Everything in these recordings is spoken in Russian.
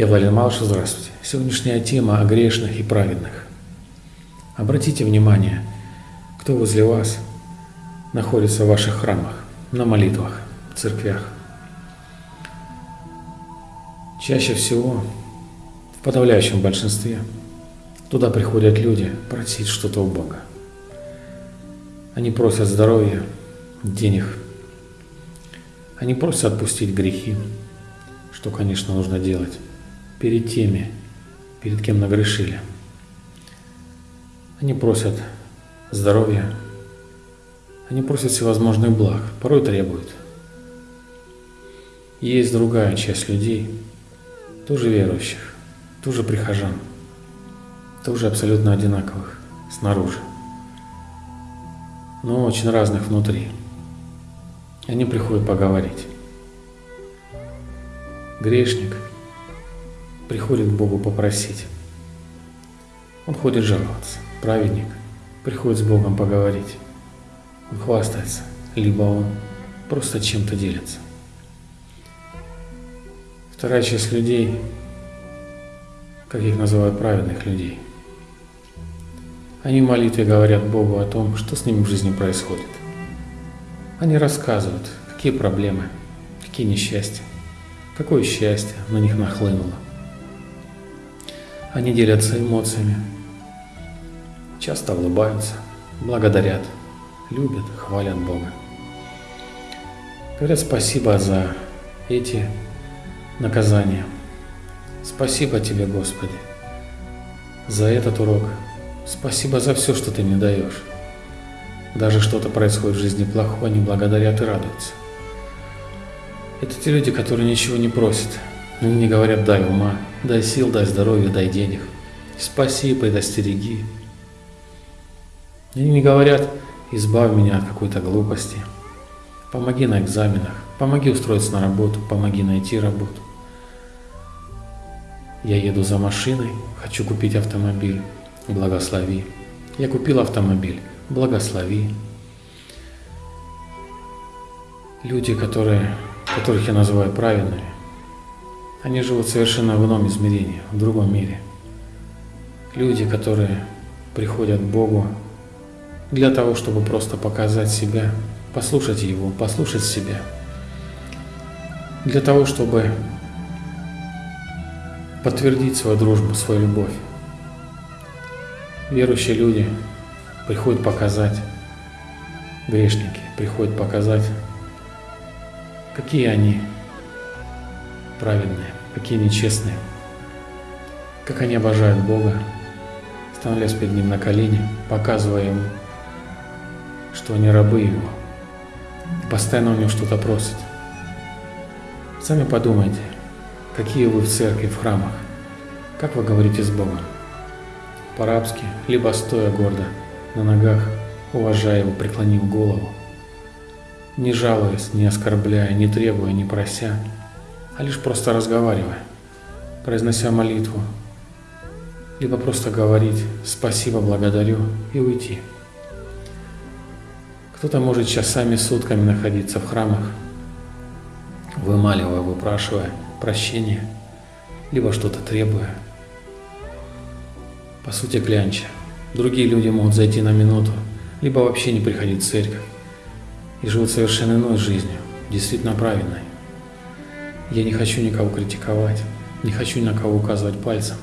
Я Владимир Малышев, здравствуйте. Сегодняшняя тема о грешных и праведных. Обратите внимание, кто возле вас находится в ваших храмах, на молитвах, церквях. Чаще всего, в подавляющем большинстве, туда приходят люди просить что-то у Бога. Они просят здоровья, денег. Они просят отпустить грехи, что, конечно, нужно делать перед теми, перед кем нагрешили. Они просят здоровья, они просят всевозможных благ, порой требуют. Есть другая часть людей, тоже верующих, тоже прихожан, тоже абсолютно одинаковых снаружи, но очень разных внутри. Они приходят поговорить. Грешник – приходит к Богу попросить. Он ходит жаловаться. Праведник приходит с Богом поговорить. Он хвастается, либо он просто чем-то делится. Вторая часть людей, как их называют праведных людей, они в молитве говорят Богу о том, что с ними в жизни происходит. Они рассказывают, какие проблемы, какие несчастья, какое счастье на них нахлынуло – они делятся эмоциями, часто улыбаются, благодарят, любят, хвалят Бога. Говорят спасибо за эти наказания. Спасибо тебе, Господи, за этот урок. Спасибо за все, что ты мне даешь. Даже что-то происходит в жизни плохое, они благодарят и радуются. Это те люди, которые ничего не просят, они не говорят «дай ума», «дай сил», «дай здоровья», «дай денег», «спаси», «предостереги». Они не говорят «избавь меня от какой-то глупости», «помоги на экзаменах», «помоги устроиться на работу», «помоги найти работу». Я еду за машиной, хочу купить автомобиль, благослови. Я купил автомобиль, благослови. Люди, которые, которых я называю праведными, они живут совершенно в ином измерении, в другом мире. Люди, которые приходят к Богу для того, чтобы просто показать себя, послушать Его, послушать себя. Для того, чтобы подтвердить свою дружбу, свою любовь. Верующие люди приходят показать, грешники приходят показать, какие они праведные, какие нечестные, как они обожают Бога, становлясь перед Ним на колени, показывая Ему, что они рабы Его, постоянно у Него что-то просят. Сами подумайте, какие вы в церкви, в храмах, как вы говорите с Богом, по-рабски, либо стоя гордо, на ногах, уважая Его, преклонив голову, не жалуясь, не оскорбляя, не требуя, не прося, а лишь просто разговаривая, произнося молитву, либо просто говорить «спасибо, благодарю» и уйти. Кто-то может часами, сутками находиться в храмах, вымаливая, выпрашивая прощения, либо что-то требуя. По сути, клянча. Другие люди могут зайти на минуту, либо вообще не приходить в церковь и живут совершенно иной жизнью, действительно правильной. Я не хочу никого критиковать, не хочу ни на кого указывать пальцем.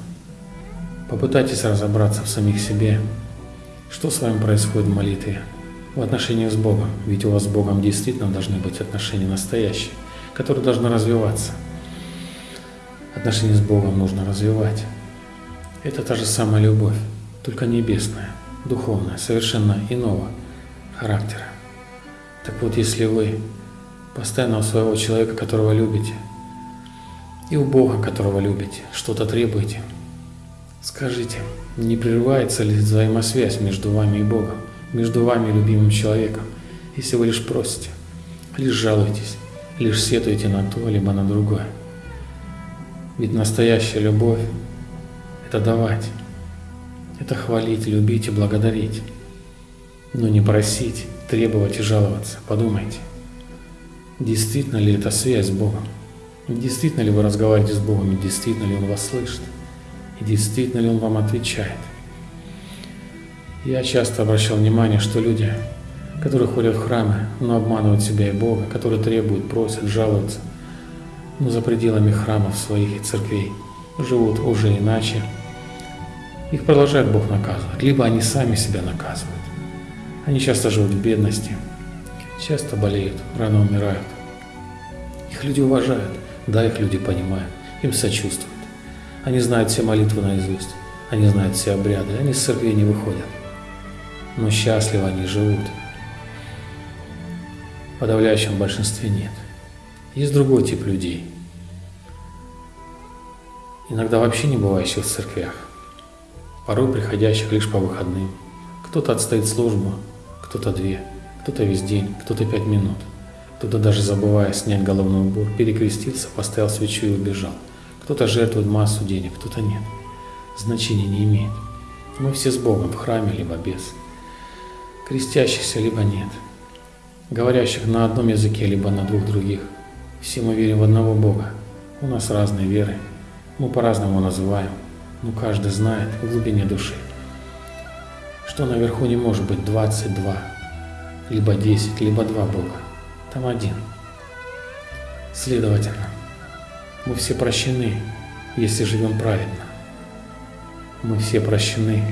Попытайтесь разобраться в самих себе, что с вами происходит в молитве, в отношении с Богом, ведь у вас с Богом действительно должны быть отношения настоящие, которые должны развиваться. Отношения с Богом нужно развивать. Это та же самая любовь, только небесная, духовная, совершенно иного характера. Так вот, если вы постоянно у своего человека, которого любите, и у Бога, которого любите, что-то требуете. Скажите, не прерывается ли взаимосвязь между вами и Богом, между вами и любимым человеком, если вы лишь просите, лишь жалуетесь, лишь сетуете на то, либо на другое? Ведь настоящая любовь – это давать, это хвалить, любить и благодарить, но не просить, требовать и жаловаться. Подумайте, действительно ли это связь с Богом? Действительно ли вы разговариваете с Богом, и действительно ли Он вас слышит, и действительно ли Он вам отвечает. Я часто обращал внимание, что люди, которые ходят в храмы, но обманывают себя и Бога, которые требуют, просят, жалуются, но за пределами храмов своих и церквей живут уже иначе, их продолжает Бог наказывать, либо они сами себя наказывают. Они часто живут в бедности, часто болеют, рано умирают. Их люди уважают, да, их люди понимают, им сочувствуют. Они знают все молитвы наизусть, они знают все обряды, они с церкви не выходят. Но счастливо они живут. В подавляющем большинстве нет. Есть другой тип людей. Иногда вообще не бывающих в церквях. Порой приходящих лишь по выходным. Кто-то отстоит службу, кто-то две, кто-то весь день, кто-то пять минут. Кто-то даже забывая снять головной убор, перекрестился, поставил свечу и убежал. Кто-то жертвует массу денег, кто-то нет. Значения не имеет. Мы все с Богом, в храме, либо без. Крестящихся, либо нет. Говорящих на одном языке, либо на двух других. Все мы верим в одного Бога. У нас разные веры. Мы по-разному называем. Но каждый знает в глубине души, что наверху не может быть 22, либо 10, либо 2 Бога там один. Следовательно, мы все прощены, если живем праведно. Мы все прощены,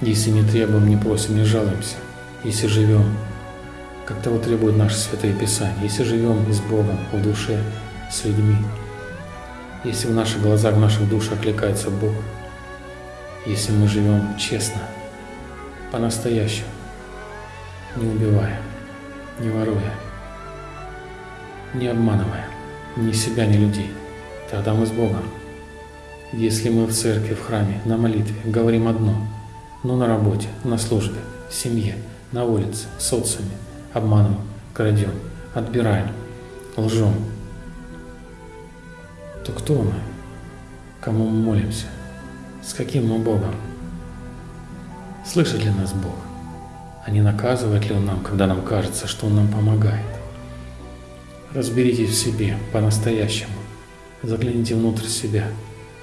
если не требуем, не просим, не жалуемся, если живем, как того требуют наши святые Писания, если живем с Богом в душе, с людьми, если в наших глазах, в наших душах окликается Бог, если мы живем честно, по-настоящему, не убивая, не воруя, не обманывая ни себя, ни людей. Тогда мы с Богом. Если мы в церкви, в храме, на молитве говорим одно, но на работе, на службе, в семье, на улице, в социуме, обманываем, крадем, отбираем, лжем, то кто мы? Кому мы молимся? С каким мы Богом? Слышит ли нас Бог? А не наказывает ли Он нам, когда нам кажется, что Он нам помогает? Разберитесь в себе по-настоящему. Загляните внутрь себя.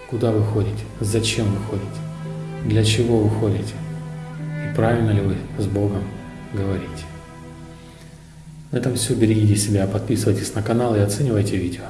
Куда вы ходите? Зачем вы ходите? Для чего вы ходите? И правильно ли вы с Богом говорите? На этом все. Берегите себя, подписывайтесь на канал и оценивайте видео.